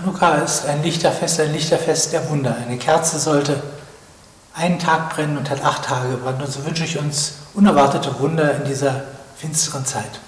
Hanukkah ist ein Lichterfest, ein Lichterfest der Wunder. Eine Kerze sollte einen Tag brennen und hat acht Tage gebrannt. Und so wünsche ich uns unerwartete Wunder in dieser finsteren Zeit.